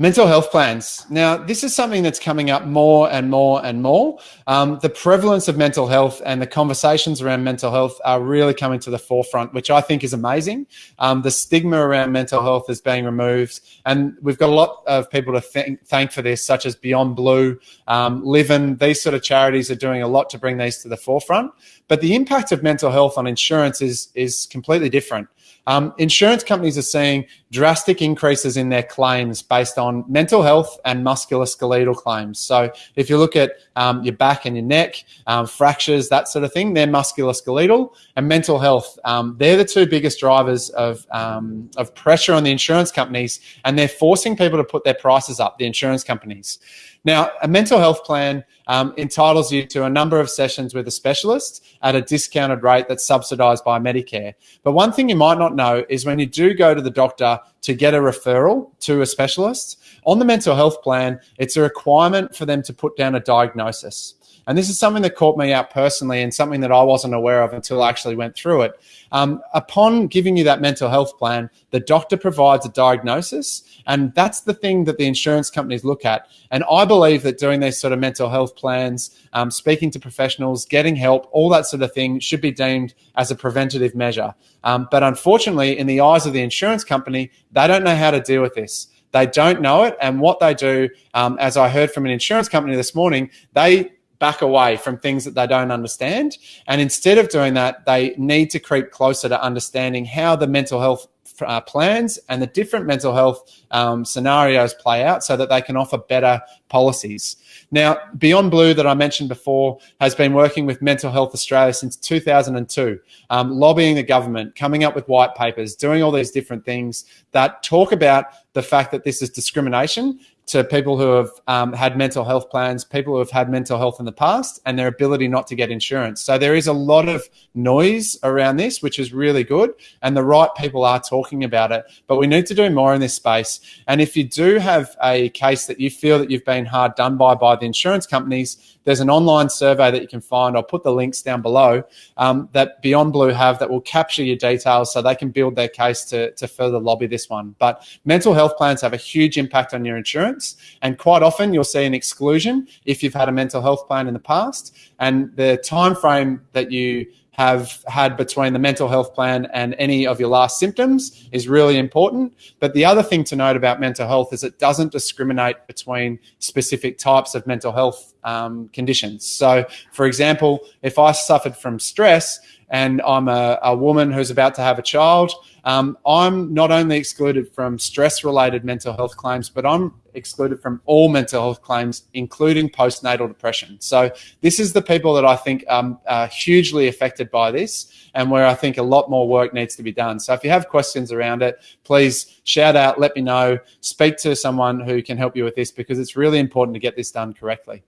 Mental health plans. Now, this is something that's coming up more and more and more. Um, the prevalence of mental health and the conversations around mental health are really coming to the forefront, which I think is amazing. Um, the stigma around mental health is being removed, and we've got a lot of people to thank, thank for this, such as Beyond Blue, um, Livin. These sort of charities are doing a lot to bring these to the forefront. But the impact of mental health on insurance is is completely different. Um, insurance companies are seeing drastic increases in their claims based on mental health and musculoskeletal claims. So if you look at um, your back and your neck, um, fractures, that sort of thing, they're musculoskeletal and mental health. Um, they're the two biggest drivers of, um, of pressure on the insurance companies and they're forcing people to put their prices up, the insurance companies. Now, a mental health plan um, entitles you to a number of sessions with a specialist at a discounted rate that's subsidized by Medicare. But one thing you might not know is when you do go to the doctor to get a referral to a specialist, on the mental health plan, it's a requirement for them to put down a diagnosis. And this is something that caught me out personally and something that I wasn't aware of until I actually went through it. Um, upon giving you that mental health plan, the doctor provides a diagnosis, and that's the thing that the insurance companies look at. And I believe that doing these sort of mental health plans, um, speaking to professionals, getting help, all that sort of thing should be deemed as a preventative measure. Um, but unfortunately, in the eyes of the insurance company, they don't know how to deal with this. They don't know it. And what they do, um, as I heard from an insurance company this morning, they back away from things that they don't understand. And instead of doing that, they need to creep closer to understanding how the mental health uh, plans and the different mental health um, scenarios play out so that they can offer better policies. Now, Beyond Blue that I mentioned before has been working with Mental Health Australia since 2002, um, lobbying the government, coming up with white papers, doing all these different things that talk about the fact that this is discrimination to people who have um, had mental health plans, people who have had mental health in the past, and their ability not to get insurance. So there is a lot of noise around this, which is really good, and the right people are talking about it. But we need to do more in this space. And if you do have a case that you feel that you've been hard done by by the insurance companies, there's an online survey that you can find. I'll put the links down below um, that Beyond Blue have that will capture your details so they can build their case to, to further lobby this one. But mental health plans have a huge impact on your insurance. And quite often you'll see an exclusion if you've had a mental health plan in the past. And the time frame that you have had between the mental health plan and any of your last symptoms is really important. But the other thing to note about mental health is it doesn't discriminate between specific types of mental health um, conditions. So, for example, if I suffered from stress and I'm a, a woman who's about to have a child, um, I'm not only excluded from stress related mental health claims, but I'm excluded from all mental health claims, including postnatal depression. So this is the people that I think um, are hugely affected by this and where I think a lot more work needs to be done. So if you have questions around it, please shout out, let me know, speak to someone who can help you with this because it's really important to get this done correctly.